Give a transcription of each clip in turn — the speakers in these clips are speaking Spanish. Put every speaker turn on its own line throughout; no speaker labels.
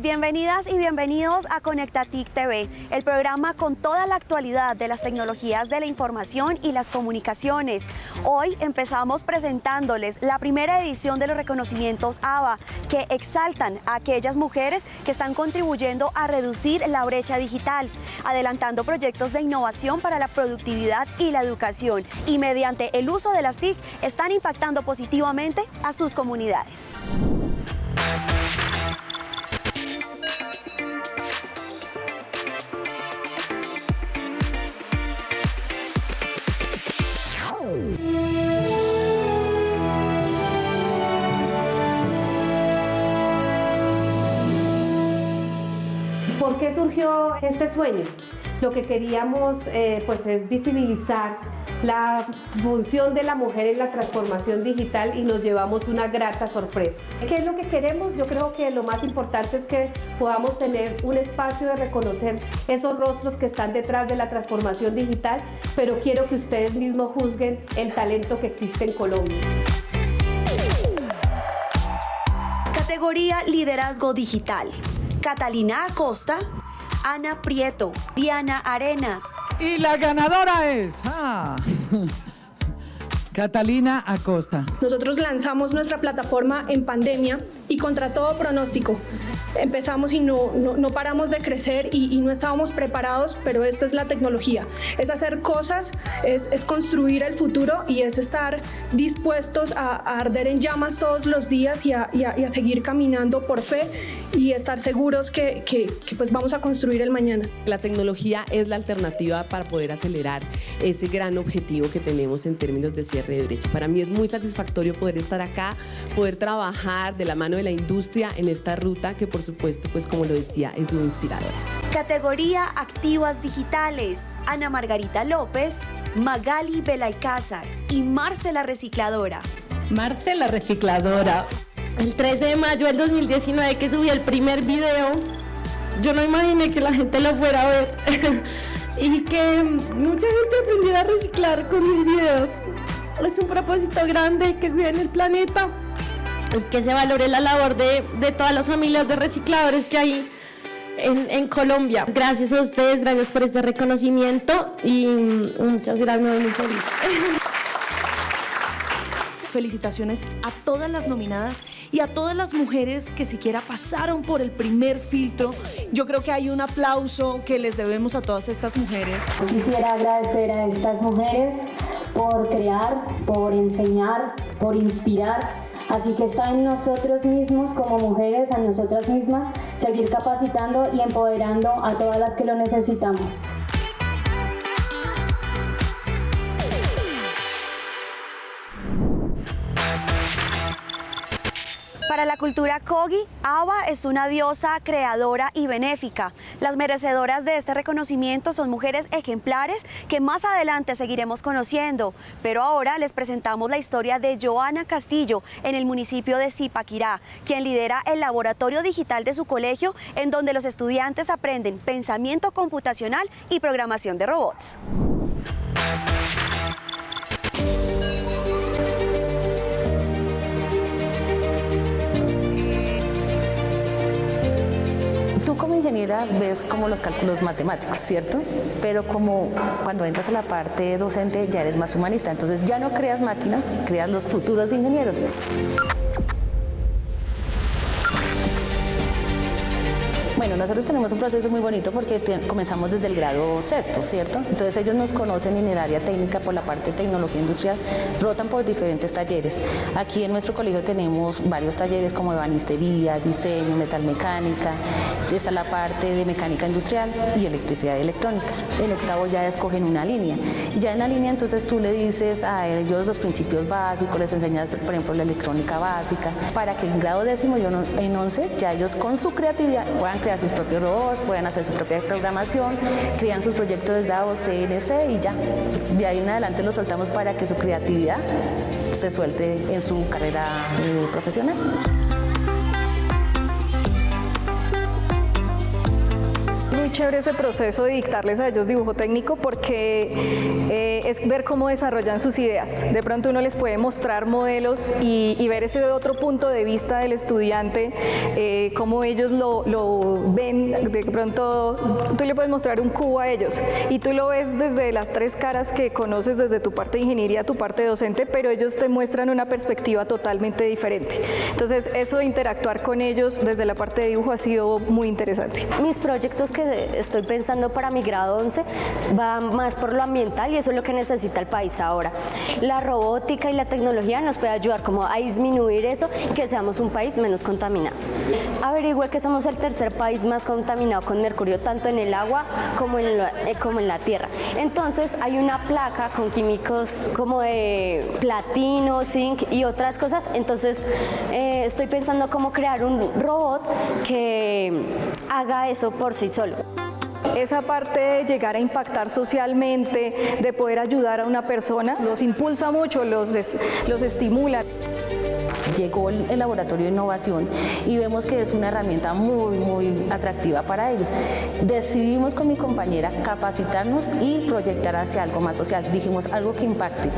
Bienvenidas y bienvenidos a Conectatic TV, el programa con toda la actualidad de las tecnologías de la información y las comunicaciones. Hoy empezamos presentándoles la primera edición de los reconocimientos ABA, que exaltan a aquellas mujeres que están contribuyendo a reducir la brecha digital, adelantando proyectos de innovación para la productividad y la educación, y mediante el uso de las TIC están impactando positivamente a sus comunidades.
Este sueño? Lo que queríamos eh, pues es visibilizar la función de la mujer en la transformación digital y nos llevamos una grata sorpresa. ¿Qué es lo que queremos? Yo creo que lo más importante es que podamos tener un espacio de reconocer esos rostros que están detrás de la transformación digital, pero quiero que ustedes mismos juzguen el talento que existe en Colombia.
Categoría Liderazgo Digital. Catalina Acosta, Ana Prieto, Diana Arenas.
Y la ganadora es... ah, Catalina Acosta.
Nosotros lanzamos nuestra plataforma en pandemia y contra todo pronóstico. Empezamos y no, no, no paramos de crecer y, y, no estábamos preparados, pero esto es la tecnología. Es hacer cosas, es, es construir el futuro y es estar dispuestos a, a arder en llamas todos los días y a, y a, y a seguir caminando por fe y estar seguros que, que, que pues vamos a construir el mañana.
La tecnología es la alternativa para poder acelerar ese gran objetivo que tenemos en términos de cierre de brecha. Para mí es muy satisfactorio poder estar acá, poder trabajar de la mano de la industria en esta ruta que por supuesto, pues como lo decía, es muy inspiradora.
Categoría Activas Digitales. Ana Margarita López, Magali Belalcázar y Marcela Recicladora.
Marcela Recicladora. El 13 de mayo del 2019 que subí el primer video, yo no imaginé que la gente lo fuera a ver y que mucha gente aprendiera a reciclar con mis videos. Es un propósito grande que cuiden el planeta que se valore la labor de, de todas las familias de recicladores que hay en, en, Colombia. Gracias a ustedes, gracias por este reconocimiento y muchas gracias, me voy muy feliz.
Felicitaciones a todas las nominadas y a todas las mujeres que siquiera pasaron por el primer filtro. Yo creo que hay un aplauso que les debemos a todas estas mujeres.
Quisiera agradecer a estas mujeres por crear, por enseñar, por inspirar. Así que está en nosotros mismos como mujeres, a nosotras mismas, seguir capacitando y empoderando a todas las que lo necesitamos.
Para la cultura Kogi, Ava es una diosa creadora y benéfica. Las merecedoras de este reconocimiento son mujeres ejemplares que más adelante seguiremos conociendo. Pero ahora les presentamos la historia de Joana Castillo en el municipio de Zipaquirá, quien lidera el laboratorio digital de su colegio en donde los estudiantes aprenden pensamiento computacional y programación de robots.
Ingeniera ves como los cálculos matemáticos, ¿cierto? Pero como cuando entras a la parte docente ya eres más humanista, entonces ya no creas máquinas, creas los futuros ingenieros. Bueno, nosotros tenemos un proceso muy bonito porque comenzamos desde el grado sexto, ¿cierto? Entonces ellos nos conocen en el área técnica por la parte de tecnología industrial, rotan por diferentes talleres. Aquí en nuestro colegio tenemos varios talleres como ebanistería, diseño, metalmecánica, está la parte de mecánica industrial y electricidad y electrónica. En octavo ya escogen una línea ya en la línea entonces tú le dices a ellos los principios básicos, les enseñas por ejemplo la electrónica básica, para que en grado décimo y en once ya ellos con su creatividad puedan crear sus propios robots, pueden hacer su propia programación, crean sus proyectos de grado CNC y ya. De ahí en adelante los soltamos para que su creatividad se suelte en su carrera eh, profesional.
Chévere ese proceso de dictarles a ellos dibujo técnico porque eh, es ver cómo desarrollan sus ideas. De pronto uno les puede mostrar modelos y, ver ese otro punto de vista del estudiante, eh, cómo ellos lo, lo, ven. De pronto tú le puedes mostrar un cubo a ellos y tú lo ves desde las tres caras que conoces desde tu parte de ingeniería, tu parte docente, pero ellos te muestran una perspectiva totalmente diferente. Entonces eso de interactuar con ellos desde la parte de dibujo ha sido muy interesante.
Mis proyectos que estoy pensando para mi grado 11 van más por lo ambiental y eso es lo que necesita el país ahora. La robótica y la tecnología nos puede ayudar como a disminuir eso y que seamos un país menos contaminado. Averigüe que somos el tercer país más contaminado con mercurio tanto en el agua como en la, eh, como en la tierra. Entonces hay una placa con químicos como de platino, zinc y otras cosas. Entonces eh, estoy pensando cómo crear un robot que haga eso por sí solo.
Esa parte de llegar a impactar socialmente, de poder ayudar a una persona, los impulsa mucho, los, los estimula
llegó el, laboratorio de innovación y vemos que es una herramienta muy, muy atractiva para ellos. Decidimos con mi compañera capacitarnos y proyectar hacia algo más social. Dijimos algo que impacte.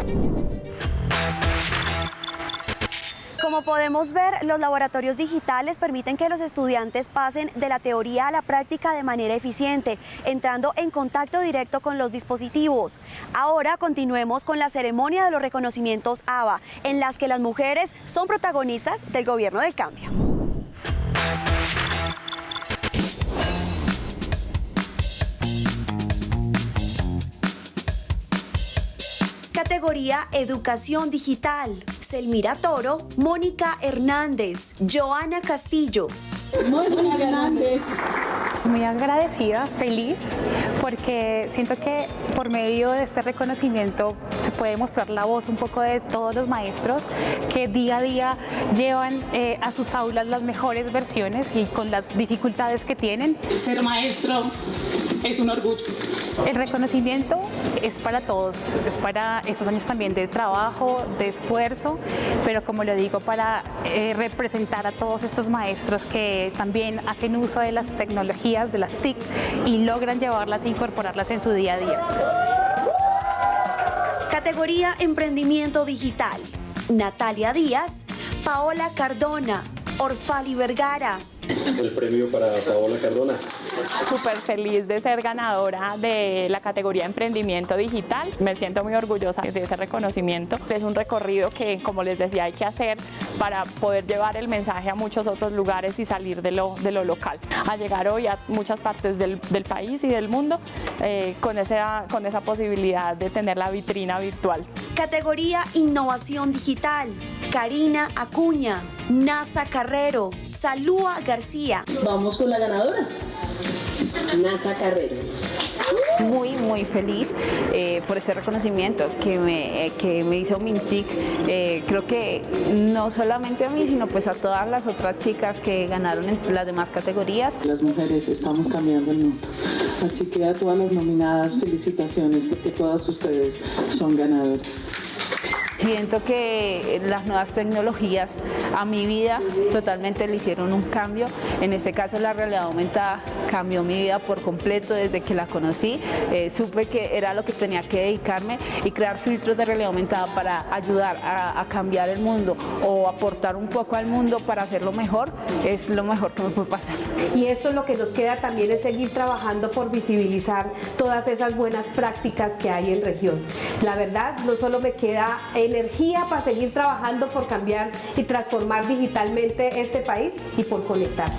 Como podemos ver, los laboratorios digitales permiten que los estudiantes pasen de la teoría a la práctica de manera eficiente, entrando en contacto directo con los dispositivos. Ahora continuemos con la ceremonia de los reconocimientos ABA, en las que las mujeres son protagonistas del gobierno del cambio. Categoría Educación Digital. Selmira Toro, Mónica Hernández, Joana Castillo.
Mónica Hernández. Muy agradecida, feliz, porque siento que por medio de este reconocimiento se puede mostrar la voz un poco de todos los maestros que día a día llevan eh, a sus aulas las mejores versiones y con las dificultades que tienen.
Ser maestro es un orgullo.
El reconocimiento es para todos, es para estos años también de trabajo, de esfuerzo, pero como lo digo, para eh, representar a todos estos maestros que también hacen uso de las tecnologías, de las TIC, y logran llevarlas e incorporarlas en su día a día.
Categoría Emprendimiento Digital. Natalia Díaz, Paola Cardona, Orfali Vergara.
El premio para Paola Cardona
súper feliz de ser ganadora de la categoría Emprendimiento Digital. Me siento muy orgullosa de ese reconocimiento. Es un recorrido que, como les decía, hay que hacer para poder llevar el mensaje a muchos otros lugares y salir de lo, de lo local. A llegar hoy a muchas partes del, del país y del mundo eh, con, esa, con esa posibilidad de tener la vitrina virtual.
Categoría Innovación Digital. Karina Acuña, NASA Carrero, Salúa García.
Vamos con la ganadora.
NASA Carrero.
Muy, muy feliz eh, por ese reconocimiento que me, eh, que me hizo Mintic. Eh, creo que no solamente a mí, sino pues a todas las otras chicas que ganaron en las demás categorías.
Las mujeres estamos cambiando el mundo. Así que a todas las nominadas, felicitaciones porque todas ustedes son ganadoras.
Siento que las nuevas tecnologías a mi vida totalmente le hicieron un cambio. En este caso la realidad aumentada cambió mi vida por completo desde que la conocí. Eh, supe que era lo que tenía que dedicarme y crear filtros de realidad aumentada para ayudar a, a cambiar el mundo o aportar un poco al mundo para hacerlo mejor es lo mejor que me puede pasar.
Y esto lo que nos queda también es seguir trabajando por visibilizar todas esas buenas prácticas que hay en región. La verdad, no solo me queda energía para seguir trabajando por cambiar y transformar digitalmente este país y por conectar.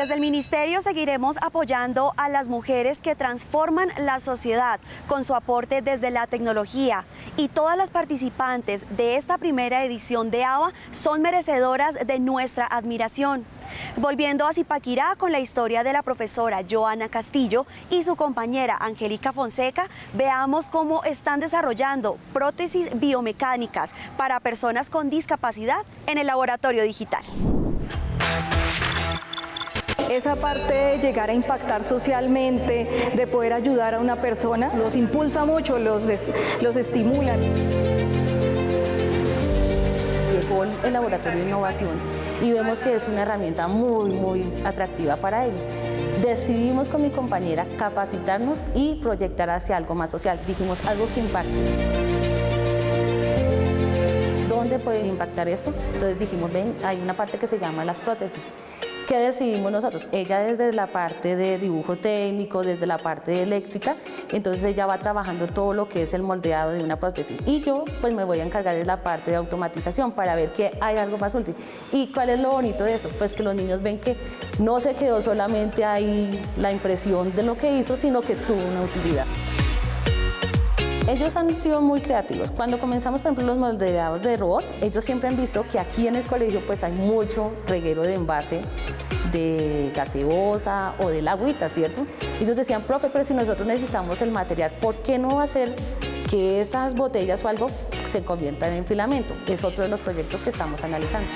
Desde el Ministerio seguiremos apoyando a las mujeres que transforman la sociedad con su aporte desde la tecnología y todas las participantes de esta primera edición de ABA son merecedoras de nuestra admiración. Volviendo a Zipaquirá con la historia de la profesora Joana Castillo y su compañera Angélica Fonseca, veamos cómo están desarrollando prótesis biomecánicas para personas con discapacidad en el laboratorio digital.
Esa parte de llegar a impactar socialmente, de poder ayudar a una persona, los impulsa mucho, los, los estimula.
Llegó el laboratorio de innovación y vemos que es una herramienta muy, muy atractiva para ellos. Decidimos con mi compañera capacitarnos y proyectar hacia algo más social. Dijimos algo que impacte dónde puede impactar esto. Entonces dijimos, ven, hay una parte que se llama las prótesis. ¿Qué decidimos nosotros? Ella desde la parte de dibujo técnico, desde la parte de eléctrica, entonces ella va trabajando todo lo que es el moldeado de una prótesis. Y yo pues me voy a encargar de la parte de automatización para ver que hay algo más útil. ¿Y cuál es lo bonito de eso? Pues que los niños ven que no se quedó solamente ahí la impresión de lo que hizo, sino que tuvo una utilidad. Ellos han sido muy creativos. Cuando comenzamos, por ejemplo, los moldeados de robots, ellos siempre han visto que aquí en el colegio pues hay mucho reguero de envase de gaseosa o del agüita, ¿cierto? Ellos decían, profe, pero si nosotros necesitamos el material, ¿por qué no hacer que esas botellas o algo se conviertan en filamento? Es otro de los proyectos que estamos analizando.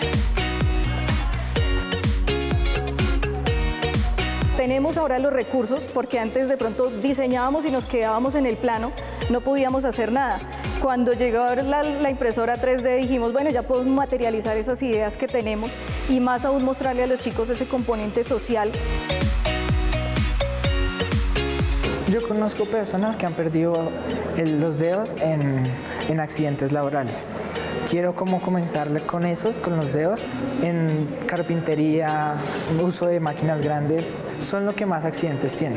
Tenemos ahora los recursos porque antes de pronto diseñábamos y nos quedábamos en el plano, no podíamos hacer nada. Cuando llegó la, impresora 3D dijimos, bueno, ya podemos materializar esas ideas que tenemos y más aún mostrarle a los chicos ese componente social.
Yo conozco personas que han perdido los dedos en accidentes laborales quiero como comenzarle con esos, con los dedos, en carpintería, uso de máquinas grandes, son lo que más accidentes tiene.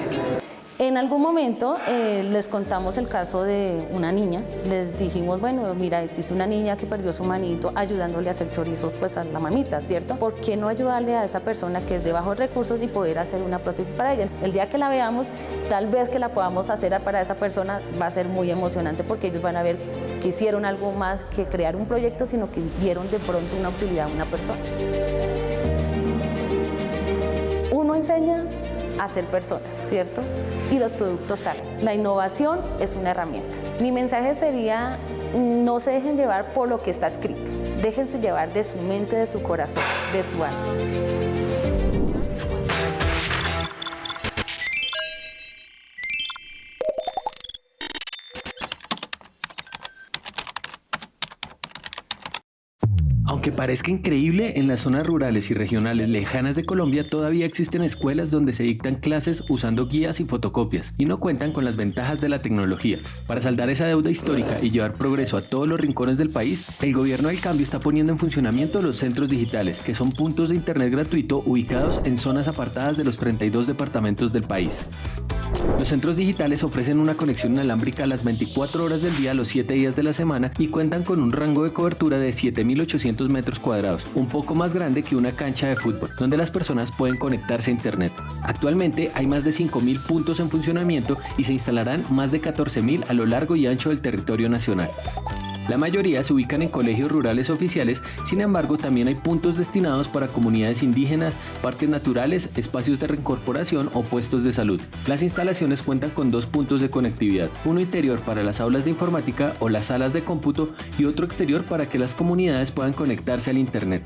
En algún momento eh, les contamos el caso de una niña, les dijimos, bueno, mira, existe una niña que perdió su manito ayudándole a hacer chorizos pues a la mamita, ¿cierto? ¿Por qué no ayudarle a esa persona que es de bajos recursos y poder hacer una prótesis para ella? El día que la veamos, tal vez que la podamos hacer para esa persona va a ser muy emocionante porque ellos van a ver que hicieron algo más que crear un proyecto, sino que dieron de pronto una utilidad a una persona. Uno enseña a ser personas, ¿cierto? Y los productos salen. La innovación es una herramienta. Mi mensaje sería, no se dejen llevar por lo que está escrito, déjense llevar de su mente, de su corazón, de su alma.
Parezca increíble, en las zonas rurales y regionales lejanas de Colombia todavía existen escuelas donde se dictan clases usando guías y fotocopias y no cuentan con las ventajas de la tecnología. Para saldar esa deuda histórica y llevar progreso a todos los rincones del país, el gobierno del cambio está poniendo en funcionamiento los centros digitales, que son puntos de internet gratuito ubicados en zonas apartadas de los 32 departamentos del país. Los centros digitales ofrecen una conexión inalámbrica a las 24 horas del día, los 7 días de la semana y cuentan con un rango de cobertura de 7.800 metros cuadrados, un poco más grande que una cancha de fútbol, donde las personas pueden conectarse a Internet. Actualmente hay más de 5.000 puntos en funcionamiento y se instalarán más de 14.000 a lo largo y ancho del territorio nacional. La mayoría se ubican en colegios rurales oficiales, sin embargo también hay puntos destinados para comunidades indígenas, parques naturales, espacios de reincorporación o puestos de salud. Las instalaciones cuentan con dos puntos de conectividad, uno interior para las aulas de informática o las salas de cómputo y otro exterior para que las comunidades puedan conectarse al Internet.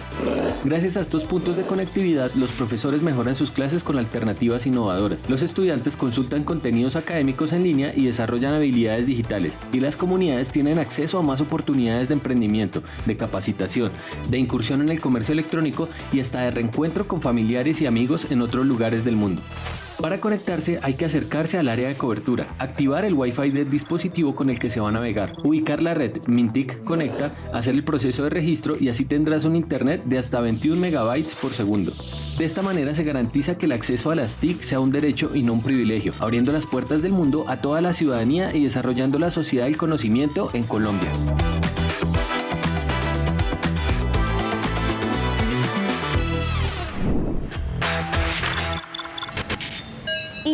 Gracias a estos puntos de conectividad, los profesores mejoran sus clases con alternativas innovadoras. Los estudiantes consultan contenidos académicos en línea y desarrollan habilidades digitales, y las comunidades tienen acceso a más oportunidades de emprendimiento, de capacitación, de incursión en el comercio electrónico y hasta de reencuentro con familiares y amigos en otros lugares del mundo. Para conectarse hay que acercarse al área de cobertura, activar el Wi-Fi del dispositivo con el que se va a navegar, ubicar la red Mintic Conecta, hacer el proceso de registro y así tendrás un internet de hasta 21 megabytes por segundo. De esta manera se garantiza que el acceso a las TIC sea un derecho y no un privilegio, abriendo las puertas del mundo a toda la ciudadanía y desarrollando la sociedad del conocimiento en Colombia.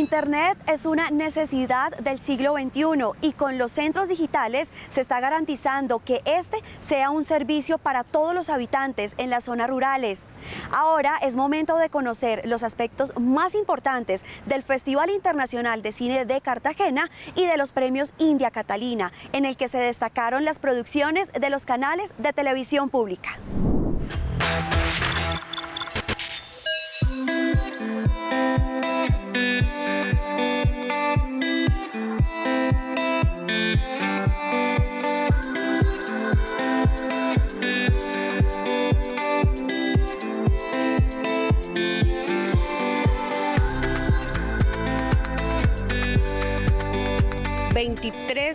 Internet es una necesidad del siglo XXI y con los centros digitales se está garantizando que este sea un servicio para todos los habitantes en las zonas rurales. Ahora es momento de conocer los aspectos más importantes del Festival Internacional de Cine de Cartagena y de los premios India Catalina, en el que se destacaron las producciones de los canales de televisión pública.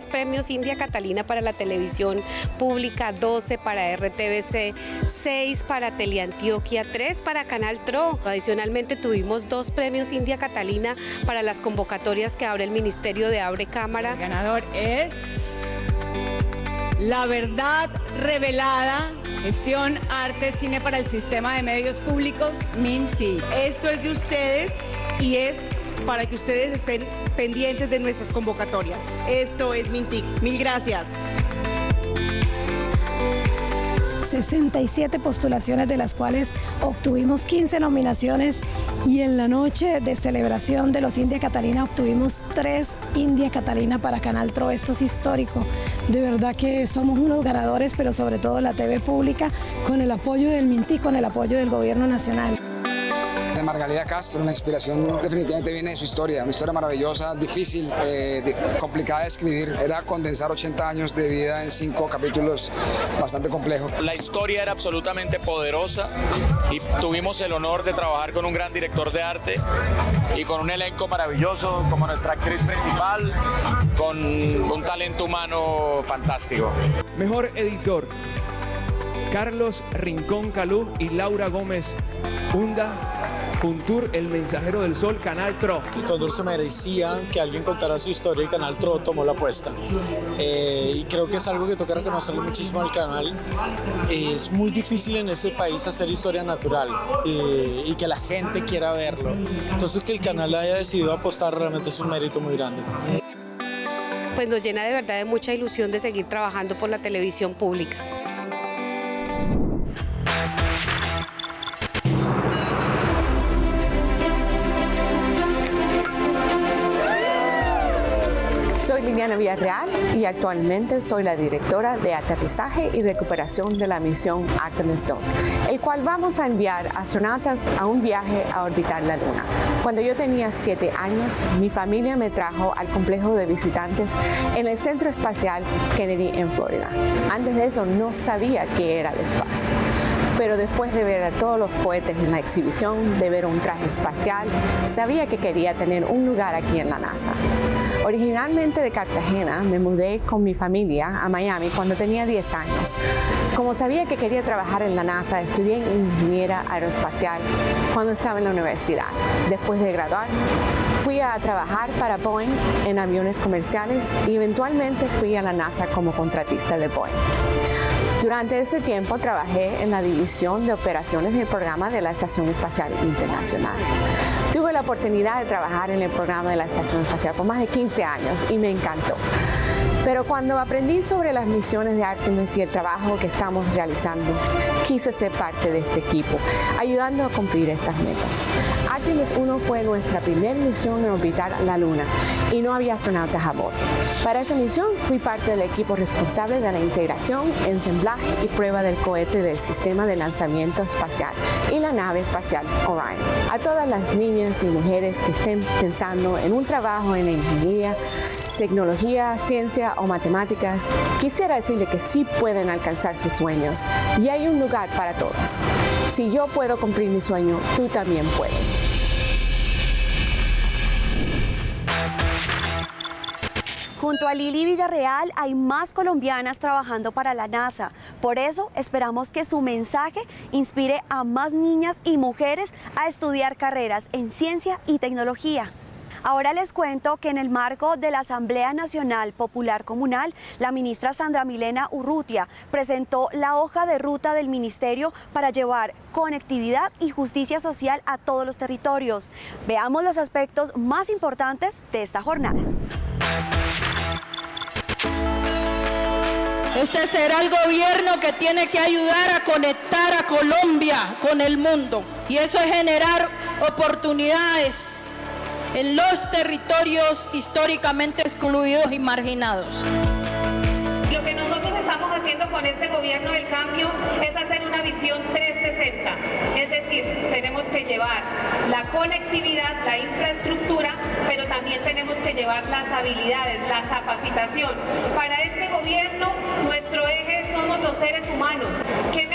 Premios India Catalina para la televisión pública, 12 para RTBC, 6 para Teleantioquia, 3 para Canal TRO. Adicionalmente tuvimos dos premios India Catalina para las convocatorias que abre el Ministerio de Abre Cámara.
El ganador es La Verdad Revelada, gestión, arte, cine para el sistema de medios públicos, Minty.
Esto es de ustedes y es para que ustedes estén pendientes de nuestras convocatorias. Esto es Mintic. Mil gracias.
67 postulaciones de las cuales obtuvimos 15 nominaciones y en la noche de celebración de los India Catalina obtuvimos 3 India Catalina para Canal TRO. Esto es histórico. De verdad que somos unos ganadores, pero sobre todo la TV pública, con el apoyo del Mintic, con el apoyo del Gobierno Nacional
de Margarida Castro, una inspiración definitivamente viene de su historia, una historia maravillosa, difícil, eh, complicada de escribir, era condensar 80 años de vida en cinco capítulos bastante complejos.
La historia era absolutamente poderosa y tuvimos el honor de trabajar con un gran director de arte y con un elenco maravilloso como nuestra actriz principal, con un talento humano fantástico.
Mejor editor, Carlos Rincón Calú y Laura Gómez Hunda Tour El Mensajero del Sol, Canal TRO.
El Condor se merecía que alguien contara su historia y Canal TRO tomó la apuesta. Eh, y creo que es algo que toca reconocerle muchísimo al canal. es muy difícil en ese país hacer historia natural eh, y que la gente quiera verlo. Entonces que el canal haya decidido apostar realmente es un mérito muy grande
pues nos llena de verdad de mucha ilusión de seguir trabajando por la televisión pública.
Liliana Villarreal y actualmente soy la directora de aterrizaje y recuperación de la misión Artemis 2, el cual vamos a enviar astronautas a un viaje a orbitar la Luna. Cuando yo tenía siete años, mi familia me trajo al complejo de visitantes en el Centro Espacial Kennedy en Florida. Antes de eso no sabía qué era el espacio, pero después de ver a todos los cohetes en la exhibición, de ver un traje espacial, sabía que quería tener un lugar aquí en la NASA. Originalmente de Cartagena, me mudé con mi familia a Miami cuando tenía 10 años. Como sabía que quería trabajar en la NASA, estudié ingeniera aeroespacial cuando estaba en la universidad. Después de graduar, fui a trabajar para Boeing en aviones comerciales y eventualmente fui a la NASA como contratista de Boeing. Durante ese tiempo trabajé en la división de operaciones del programa de la Estación Espacial Internacional. Tuve la oportunidad de trabajar en el programa de la Estación Espacial por más de 15 años y me encantó. Pero cuando aprendí sobre las misiones de Artemis y el trabajo que estamos realizando, quise ser parte de este equipo, ayudando a cumplir estas metas. Artemis 1 fue nuestra primera misión en orbitar la Luna y no había astronautas a bordo. Para esa misión fui parte del equipo responsable de la integración, ensamblaje y prueba del cohete del sistema de lanzamiento espacial y la nave espacial Orion. A todas las niñas y mujeres que estén pensando en un trabajo en la ingeniería, tecnología, ciencia o matemáticas, quisiera decirle que sí pueden alcanzar sus sueños y hay un lugar para todas. Si yo puedo cumplir mi sueño, tú también puedes.
Junto a Lili Villarreal hay más colombianas trabajando para la NASA. Por eso esperamos que su mensaje inspire a más niñas y mujeres a estudiar carreras en ciencia y tecnología. Ahora les cuento que en el marco de la Asamblea Nacional Popular Comunal, la ministra Sandra Milena Urrutia presentó la hoja de ruta del ministerio para llevar conectividad y justicia social a todos los territorios. Veamos los aspectos más importantes de esta jornada.
Este será el gobierno que tiene que ayudar a conectar a Colombia con el mundo y eso es generar oportunidades en los territorios históricamente excluidos y marginados.
Con este gobierno del cambio es hacer una visión 360. Es decir, tenemos que llevar la conectividad, la infraestructura, pero también tenemos que llevar las habilidades, la capacitación. Para este gobierno, nuestro eje somos los seres humanos.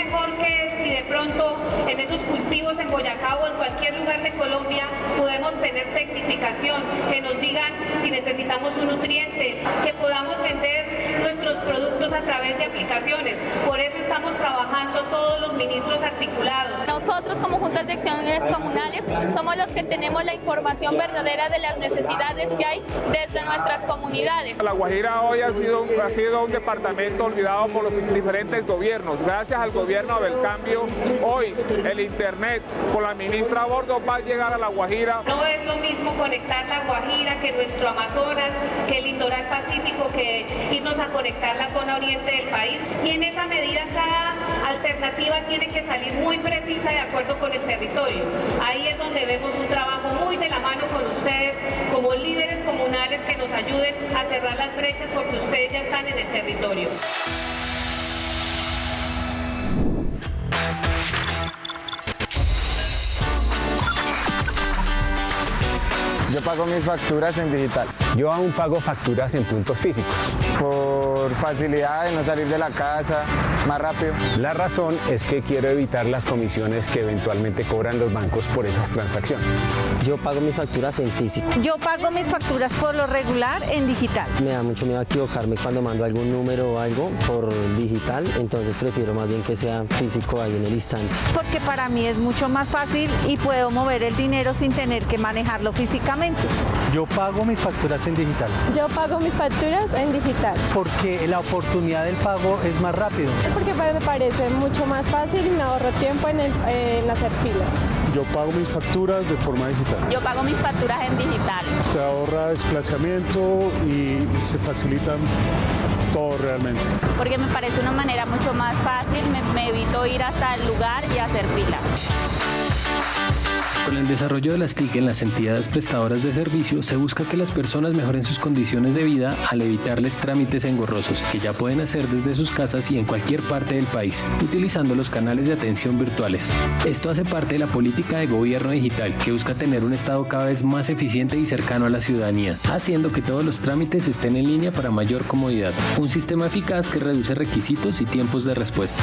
¿Qué mejor que si de pronto en esos cultivos en Boyacá o en cualquier lugar de Colombia podemos tener tecnificación, que nos digan si necesitamos un nutriente, que podamos vender nuestros productos a través de aplicaciones. Por eso estamos trabajando todos los ministros articulados.
Nosotros como juntas de acciones comunales somos los que tenemos la información verdadera de las necesidades que hay desde nuestras comunidades.
La Guajira hoy ha sido, ha sido un departamento olvidado por los diferentes gobiernos. Gracias al gobierno del cambio, hoy el Internet con la ministra Bordo va a llegar a La Guajira.
No es lo mismo conectar La Guajira que nuestro Amazonas, que el litoral pacífico, que irnos a conectar la zona oriente del país. Y en esa medida cada alternativa tiene que salir muy precisa de acuerdo con el territorio. Ahí es donde vemos un trabajo muy de la mano con ustedes como líderes comunales que nos ayuden a cerrar las brechas porque ustedes ya están en el territorio.
Yo pago mis facturas en digital.
Yo aún pago facturas en puntos físicos.
Por facilidad de no salir de la casa, más rápido.
La razón es que quiero evitar las comisiones que eventualmente cobran los bancos por esas transacciones.
Yo pago mis facturas en físico.
Yo pago mis facturas por lo regular en digital.
Me da mucho miedo equivocarme cuando mando algún número o algo por digital, entonces prefiero más bien que sea físico ahí en el instante.
Porque para mí es mucho más fácil y puedo mover el dinero sin tener que manejarlo físicamente.
Yo pago mis facturas en digital.
Yo pago mis facturas en digital.
Porque la oportunidad del pago es más rápido.
Porque me parece mucho más fácil y me ahorro tiempo en, el, en hacer filas.
Yo pago mis facturas de forma digital.
Yo pago mis facturas en digital.
Te ahorra desplazamiento y se facilitan todo realmente.
Porque me parece una manera mucho más fácil, me, me evito ir hasta el lugar y hacer fila.
Con el desarrollo de las TIC en las entidades prestadoras de servicio, se busca que las personas mejoren sus condiciones de vida al evitarles trámites engorrosos que ya pueden hacer desde sus casas y en cualquier parte del país, utilizando los canales de atención virtuales. Esto hace parte de la política de gobierno digital que busca tener un Estado cada vez más eficiente y cercano a la ciudadanía, haciendo que todos los trámites estén en línea para mayor comodidad. Un sistema eficaz que reduce requisitos y tiempos de respuesta.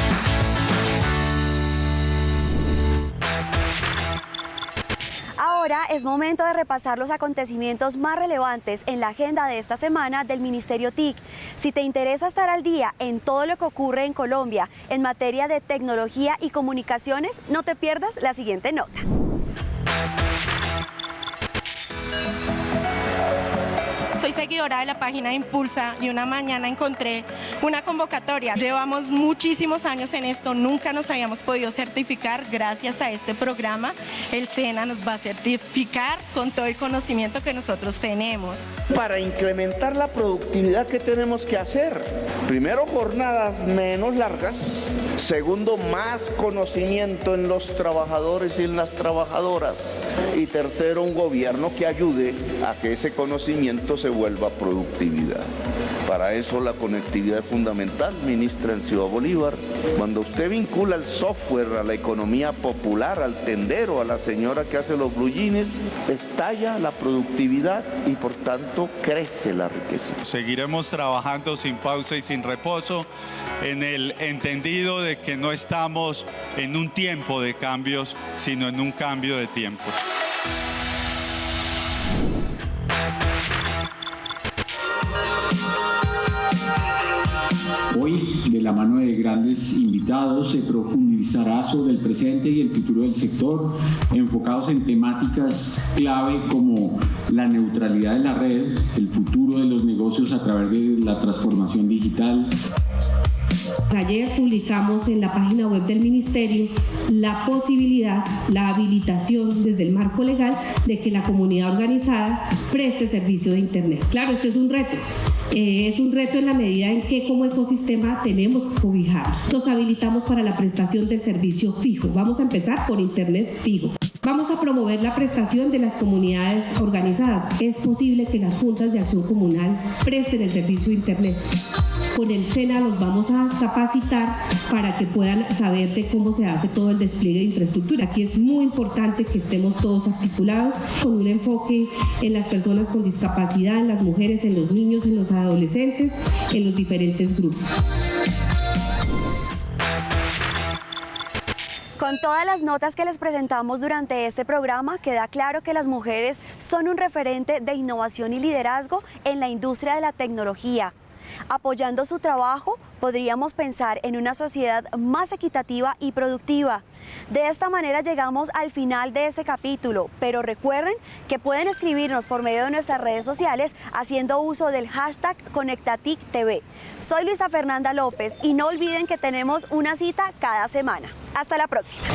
Es momento de repasar los acontecimientos más relevantes en la agenda de esta semana del Ministerio TIC. Si te interesa estar al día en todo lo que ocurre en Colombia en materia de tecnología y comunicaciones, no te pierdas la siguiente nota.
Seguidora de la página Impulsa y una mañana encontré una convocatoria. Llevamos muchísimos años en esto, nunca nos habíamos podido certificar. Gracias a este programa, el SENA nos va a certificar con todo el conocimiento que nosotros tenemos.
Para incrementar la productividad, ¿qué tenemos que hacer? Primero, jornadas menos largas. Segundo, más conocimiento en los trabajadores y en las trabajadoras. Y tercero, un gobierno que ayude a que ese conocimiento se vuelva productividad. Para eso la conectividad es fundamental, ministra en Ciudad Bolívar. Cuando usted vincula el software a la economía popular, al tendero, a la señora que hace los blue estalla la productividad y por tanto crece la riqueza.
Seguiremos trabajando sin pausa y sin reposo en el entendido de que no estamos en un tiempo de cambios, sino en un cambio de tiempo.
Hoy, de la mano de grandes invitados, se profundizará sobre el presente y el futuro del sector, enfocados en temáticas clave como la neutralidad de la red, el futuro de los negocios a través de la transformación digital,
Ayer publicamos en la página web del Ministerio la posibilidad, la habilitación desde el marco legal de que la comunidad organizada preste servicio de Internet. Claro, esto es un reto. Eh, es un reto en la medida en que como ecosistema tenemos que cobijarnos. Nos habilitamos para la prestación del servicio fijo. Vamos a empezar por Internet fijo. Vamos a promover la prestación de las comunidades organizadas. Es posible que las juntas de acción comunal presten el servicio de Internet. Con el SENA los vamos a capacitar para que puedan saber de cómo se hace todo el despliegue de infraestructura. Aquí es muy importante que estemos todos articulados con un enfoque en las personas con discapacidad, en las mujeres, en los niños, en los adolescentes, en los diferentes grupos.
Con todas las notas que les presentamos durante este programa, queda claro que las mujeres son un referente de innovación y liderazgo en la industria de la tecnología. Apoyando su trabajo, podríamos pensar en una sociedad más equitativa y productiva. De esta manera llegamos al final de este capítulo, pero recuerden que pueden escribirnos por medio de nuestras redes sociales haciendo uso del hashtag ConectaticTV. Soy Luisa Fernanda López y no olviden que tenemos una cita cada semana. Hasta la próxima.